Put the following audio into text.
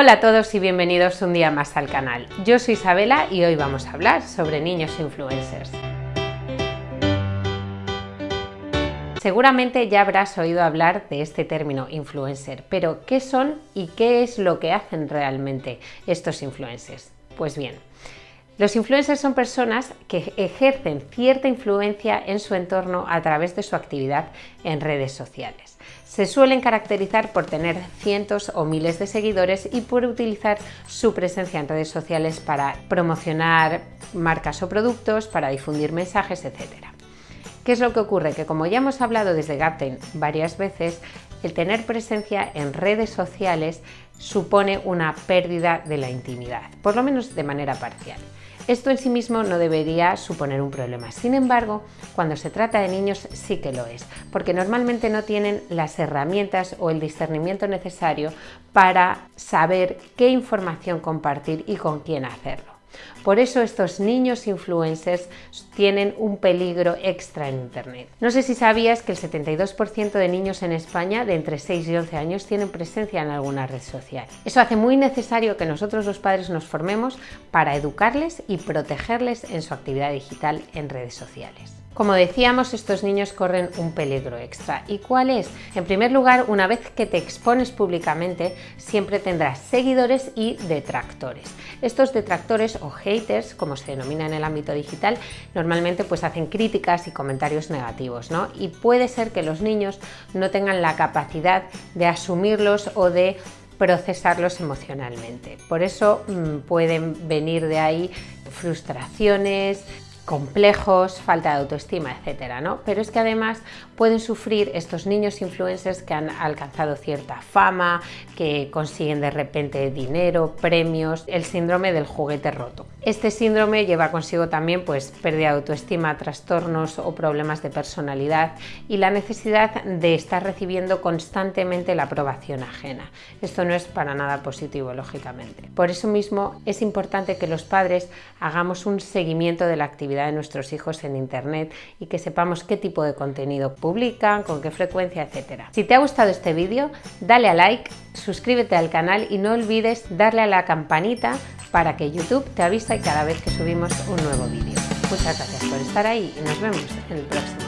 Hola a todos y bienvenidos un día más al canal. Yo soy Isabela y hoy vamos a hablar sobre niños influencers. Seguramente ya habrás oído hablar de este término influencer, pero ¿qué son y qué es lo que hacen realmente estos influencers? Pues bien, los influencers son personas que ejercen cierta influencia en su entorno a través de su actividad en redes sociales. Se suelen caracterizar por tener cientos o miles de seguidores y por utilizar su presencia en redes sociales para promocionar marcas o productos, para difundir mensajes, etc. ¿Qué es lo que ocurre? Que como ya hemos hablado desde Gaptain varias veces, el tener presencia en redes sociales supone una pérdida de la intimidad, por lo menos de manera parcial. Esto en sí mismo no debería suponer un problema. Sin embargo, cuando se trata de niños sí que lo es, porque normalmente no tienen las herramientas o el discernimiento necesario para saber qué información compartir y con quién hacerlo. Por eso estos niños influencers tienen un peligro extra en Internet. No sé si sabías que el 72% de niños en España de entre 6 y 11 años tienen presencia en alguna red social. Eso hace muy necesario que nosotros los padres nos formemos para educarles y protegerles en su actividad digital en redes sociales. Como decíamos, estos niños corren un peligro extra. ¿Y cuál es? En primer lugar, una vez que te expones públicamente, siempre tendrás seguidores y detractores. Estos detractores o haters, como se denomina en el ámbito digital, normalmente pues hacen críticas y comentarios negativos, ¿no? Y puede ser que los niños no tengan la capacidad de asumirlos o de procesarlos emocionalmente. Por eso mm, pueden venir de ahí frustraciones, complejos, falta de autoestima, etcétera, ¿no? Pero es que además pueden sufrir estos niños influencers que han alcanzado cierta fama, que consiguen de repente dinero, premios, el síndrome del juguete roto. Este síndrome lleva consigo también pues pérdida de autoestima, trastornos o problemas de personalidad y la necesidad de estar recibiendo constantemente la aprobación ajena. Esto no es para nada positivo, lógicamente. Por eso mismo es importante que los padres hagamos un seguimiento de la actividad de nuestros hijos en Internet y que sepamos qué tipo de contenido publican, con qué frecuencia, etcétera. Si te ha gustado este vídeo, dale a like, suscríbete al canal y no olvides darle a la campanita para que YouTube te avise cada vez que subimos un nuevo vídeo. Muchas gracias por estar ahí y nos vemos en el próximo.